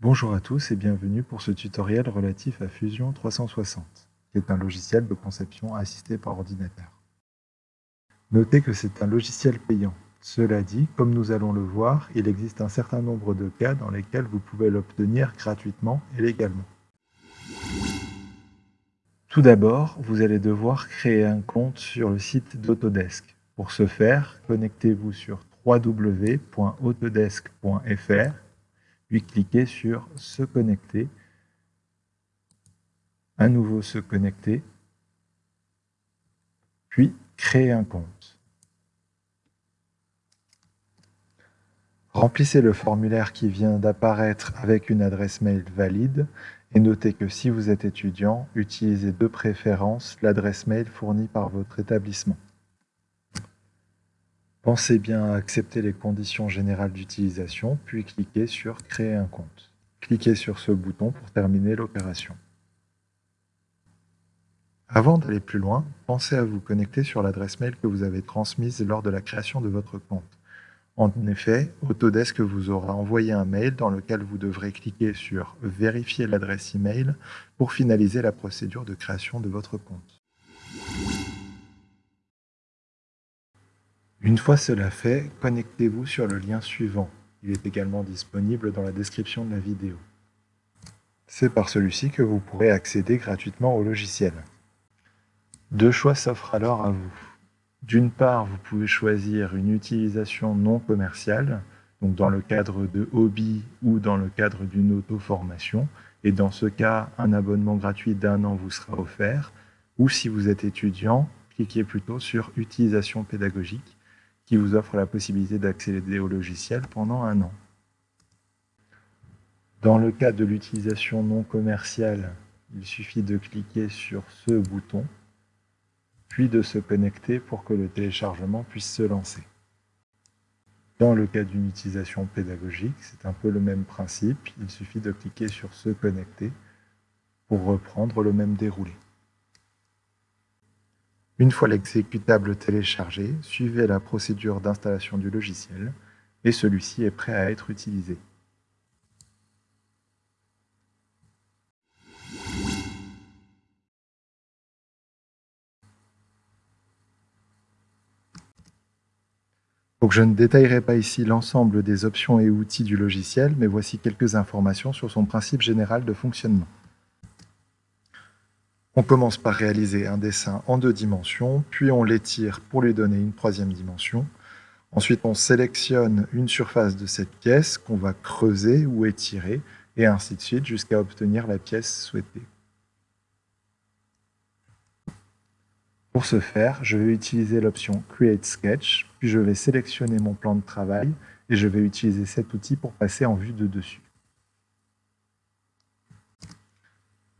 Bonjour à tous et bienvenue pour ce tutoriel relatif à Fusion 360, qui est un logiciel de conception assisté par ordinateur. Notez que c'est un logiciel payant. Cela dit, comme nous allons le voir, il existe un certain nombre de cas dans lesquels vous pouvez l'obtenir gratuitement et légalement. Tout d'abord, vous allez devoir créer un compte sur le site d'Autodesk. Pour ce faire, connectez-vous sur www.autodesk.fr, puis cliquez sur « Se connecter », à nouveau « Se connecter », puis « Créer un compte ». Remplissez le formulaire qui vient d'apparaître avec une adresse mail valide et notez que si vous êtes étudiant, utilisez de préférence l'adresse mail fournie par votre établissement. Pensez bien à accepter les conditions générales d'utilisation, puis cliquez sur « Créer un compte ». Cliquez sur ce bouton pour terminer l'opération. Avant d'aller plus loin, pensez à vous connecter sur l'adresse mail que vous avez transmise lors de la création de votre compte. En effet, Autodesk vous aura envoyé un mail dans lequel vous devrez cliquer sur « Vérifier l'adresse email » pour finaliser la procédure de création de votre compte. Une fois cela fait, connectez-vous sur le lien suivant. Il est également disponible dans la description de la vidéo. C'est par celui-ci que vous pourrez accéder gratuitement au logiciel. Deux choix s'offrent alors à vous. D'une part, vous pouvez choisir une utilisation non commerciale, donc dans le cadre de hobby ou dans le cadre d'une auto-formation. Et dans ce cas, un abonnement gratuit d'un an vous sera offert. Ou si vous êtes étudiant, cliquez plutôt sur « Utilisation pédagogique » qui vous offre la possibilité d'accéder au logiciel pendant un an. Dans le cas de l'utilisation non commerciale, il suffit de cliquer sur ce bouton, puis de se connecter pour que le téléchargement puisse se lancer. Dans le cas d'une utilisation pédagogique, c'est un peu le même principe, il suffit de cliquer sur « Se connecter » pour reprendre le même déroulé. Une fois l'exécutable téléchargé, suivez la procédure d'installation du logiciel et celui-ci est prêt à être utilisé. Je ne détaillerai pas ici l'ensemble des options et outils du logiciel, mais voici quelques informations sur son principe général de fonctionnement. On commence par réaliser un dessin en deux dimensions, puis on l'étire pour lui donner une troisième dimension. Ensuite, on sélectionne une surface de cette pièce qu'on va creuser ou étirer, et ainsi de suite jusqu'à obtenir la pièce souhaitée. Pour ce faire, je vais utiliser l'option Create Sketch, puis je vais sélectionner mon plan de travail, et je vais utiliser cet outil pour passer en vue de dessus.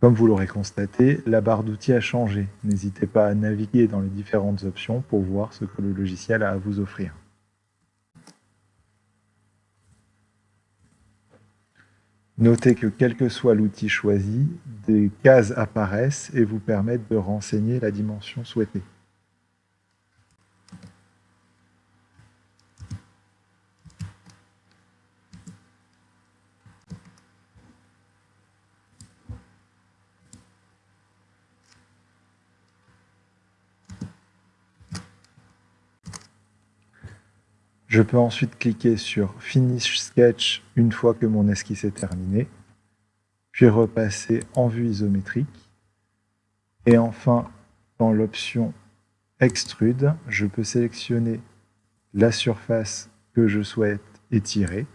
Comme vous l'aurez constaté, la barre d'outils a changé. N'hésitez pas à naviguer dans les différentes options pour voir ce que le logiciel a à vous offrir. Notez que quel que soit l'outil choisi, des cases apparaissent et vous permettent de renseigner la dimension souhaitée. Je peux ensuite cliquer sur Finish Sketch une fois que mon esquisse est terminée, puis repasser en vue isométrique. Et enfin, dans l'option Extrude, je peux sélectionner la surface que je souhaite étirer.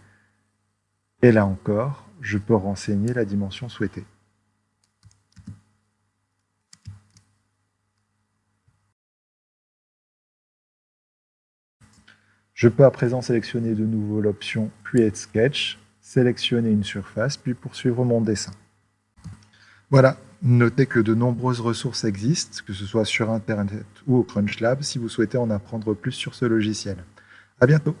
Et là encore, je peux renseigner la dimension souhaitée. Je peux à présent sélectionner de nouveau l'option Create Sketch, sélectionner une surface, puis poursuivre mon dessin. Voilà, notez que de nombreuses ressources existent, que ce soit sur Internet ou au CrunchLab, si vous souhaitez en apprendre plus sur ce logiciel. À bientôt